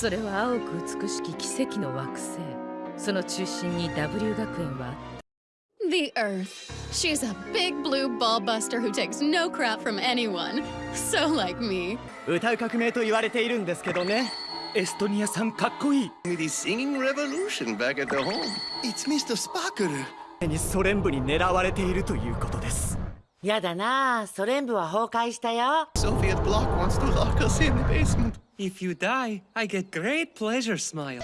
それは青く美しき奇跡の惑星。その中心に W 学園は The Earth. She's a big blue ball buster who takes no crap from anyone. So like me. 歌う革命と言われているんですけどね。エストニアさんかっこいい。The singing revolution back at the home. It's Mr. Sparkle. にソ連部に狙われているということです。やだなソ連部は崩壊したよ。Soviet bloc wants to lock us in the basement. If you die, I get great pleasure smile.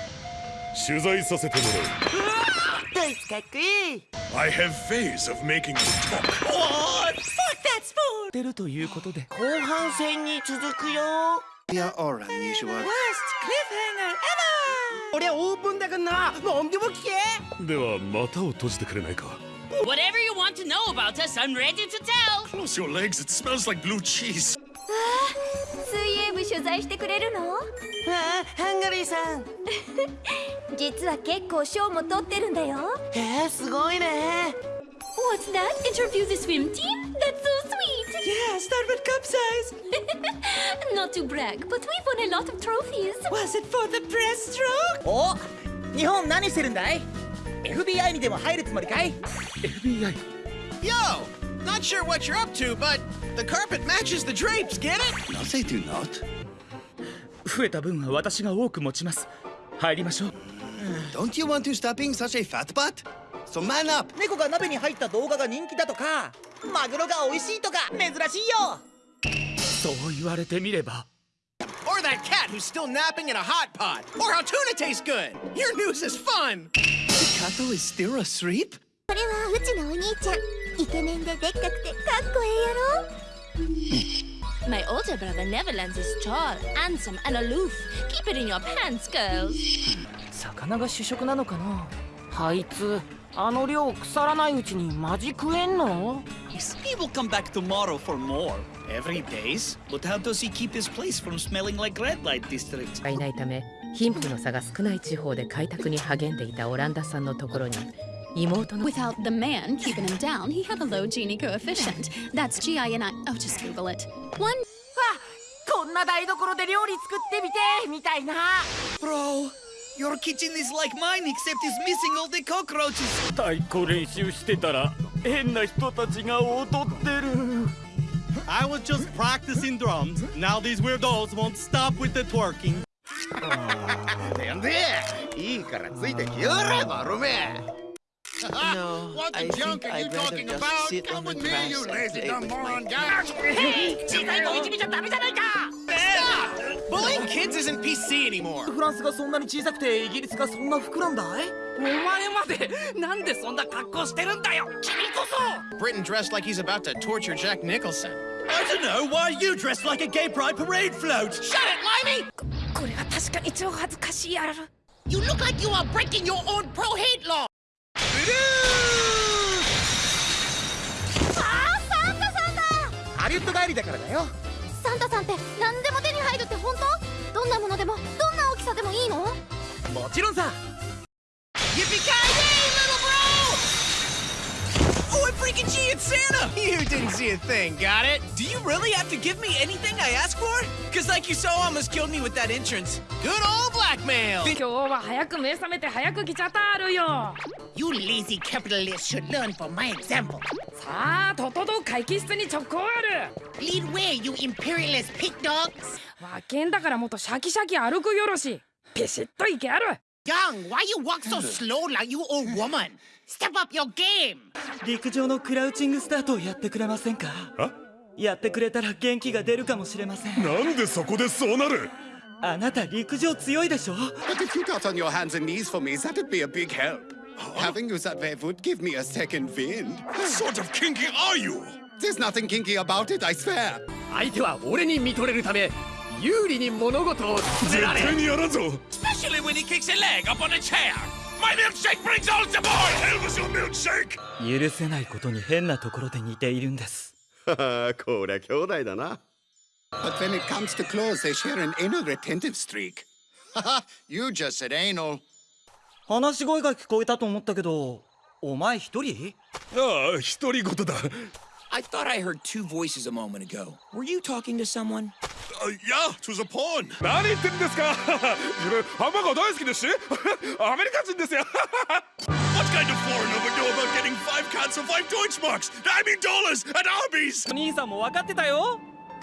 取材させてもらう。ドイツかっこいい I have phase of making you talk What? Fuck that sport 出るということで後半戦に続くよ Yeah, or unusual Worst cliffhanger ever 俺オープンだからな何でも聞けでは股を閉じてくれないか Whatever you want to know about us, I'm ready to tell Close your legs, it smells like blue cheese 水泳部取材してくれるのああハンガリーさん実は結構賞も取ってるんだよえー、すごいね What's that? Interview the swim team? That's so sweet! Yeah, start with cup size! Not to brag, but we've won a lot of trophies! Was it for the breaststroke? お日本何してるんだい ?FBI にでも入るつもりかい ?FBI? Yo! Not sure what you're up to, but the carpet matches the drapes, get it? No, they do not. 増えた分は私が多く持ちます。入りましょう。Don't you want to stop being such a fat butt? So man up! 猫が鍋に入った動画が人気だとか、マグロが美味しいとか珍しいよそう言われてみれば。Or that cat who's still napping in a hot pot. Or how tuna tastes good. Your news is fun. The cat is still asleep? これはうちのお兄ちゃん。イケメンででっかくてかっこええやろ My older brother Neverlands is tall, handsome, and aloof. Keep it in your pants, girls. 魚が主食なのかなあいつあの量腐らないうちにマジ食えんの He will come back tomorrow for more. Every days? But how does he keep his place from smelling like red light district? いないため貧富の差が少ない地方で開拓に励んでいたオランダさんのところに妹の Without the man keeping him down, he had a low Gini coefficient. That's G-I-N-I. Oh, just Google it. One... こんな台所で料理作ってみてみたいな Bro, your kitchen is like mine except it's missing all the cockroaches. 太鼓練習してたら変な人たちが踊ってる I was just practicing drums. Now these weirdos won't stop with the twerking. なんでいいからついてきやがれバロメ no, what the I junk are you talking about? Come with me, you lazy dumb moron guy! Hey! Stop! Bullying kids isn't PC anymore! フランスがそんなに小さくてイギリスがそんな膨らんだいお前までなんでそんな格好してるんだよ君こそ Britain dressed like he's about to torture Jack Nicholson. I don't know why you dressed like a gay pride parade float! Shut it, Limey! これは確かに超恥ずかしいやろ You look like you are breaking your own pro-hate law! ハリウッド帰りだからだよ サンタさんって何でも手に入るって本当？どんなものでもどんな大きさでもいいの？もちろんさ。Santa! You didn't see a thing, got it? Do you really have to give me anything I ask for? Cause like you so almost killed me with that entrance. Good old blackmail! 今日は早く目覚めて早く来ちゃったあるよ You lazy capitalists should learn from my example. さあ、とっとと会議室に直行ある Lead way, you imperialist pig dogs! わけんだからもっとシャキシャキ歩くよろしピシッといけある Young, why you walk so slow like you old woman? Step up your game! 陸上のクラウチングスタートをやってくれませんかやってくれたら元気が出るかもしれませんなんでそこでそうなるあなた陸上強いでしょ But if you got on your hands and knees for me, that'd be a big help. Having you that way would give me a second wind. What sort of kinky are you? There's nothing kinky about it, I swear. 相手は俺に見とれるため有利に物事を絶対にやらんぞ Especially when he kicks a leg up on a chair My milkshake brings all the boy! Hell was your milkshake! 許せないことに変なところで似ているんですこりゃ兄弟だな But when it comes to clothes, they share an anal retentive streak. you just said anal. 話し声が聞こえたと思ったけどお前一人ああ独り言だ I thought I heard two voices a moment ago. Were you talking to someone? Uh, yeah, it was a pawn. 何言ってるんですか自分ハンバーガー大好きですしアメリカ人ですよ What kind of foreigner would know about getting five cans of five Deutschmarks? I mean dollars at Arby's! お兄さんも分かってたよ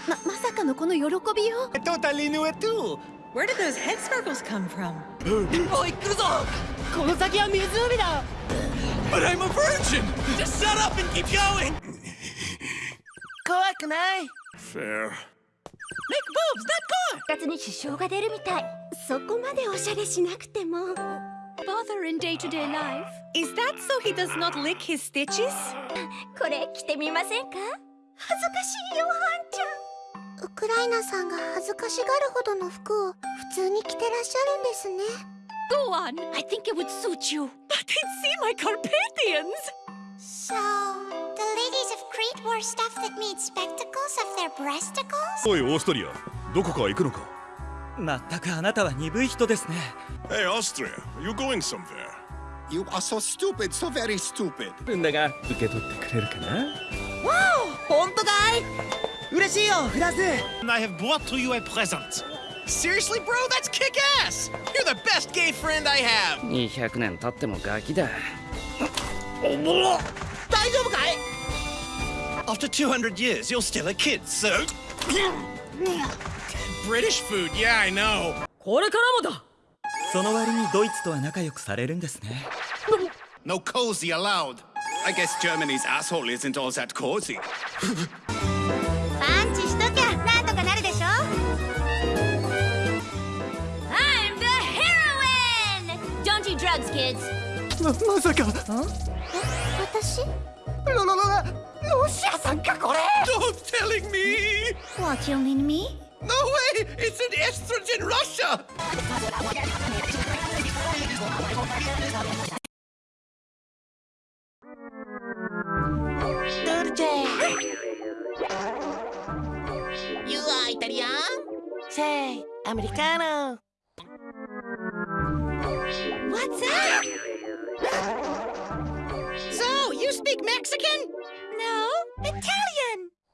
ままさかのこの喜びよ I totally knew it too. Where did those head sparkles come from? おい来るぞこの先は湖だ But I'm a virgin! Just shut up and keep going! 怖くない Fair. 活に支障が出るみたいそこまでおしゃれしなくても Bother in day-to-day life. Is that so he does not lick his stitches? これ着てみませんか恥ずかしいよハンちゃんウクライナさんが恥ずかしがるほどの服を普通に着てらっしゃるんですね Go on. I think it would suit you. But it seem like Carpathians. So, the ladies of Crete wore stuff that made spectacles of their breasticles? おいオーストリアどこか行くのかまったくあなたは鈍い人ですね Hey Austria, are you going somewhere? You are so stupid, so very stupid. るんだが受け取ってくれるかなわお本当かい嬉しいよフランス And I have brought to you a present. Seriously, bro? That's kick ass! You're the best gay friend I have! 200年経ってもガキだ大丈夫かい After 200 years, you're still a kid, so. British food, yeah, I know. これからもだその割にドイツとは仲良くされるんですね No cozy allowed. I guess Germany's asshole isn't all that cozy. パンチしときゃなんとかなるでしょ I'm the heroine! Don't do drugs, kids! ままさか私ロロロロシアさんかこれ Don't telling me! What, you mean me? No way! It's an estrogen Russia! You are Italian? Say, Americano. What's up? So, you speak Mexican? No, Italian!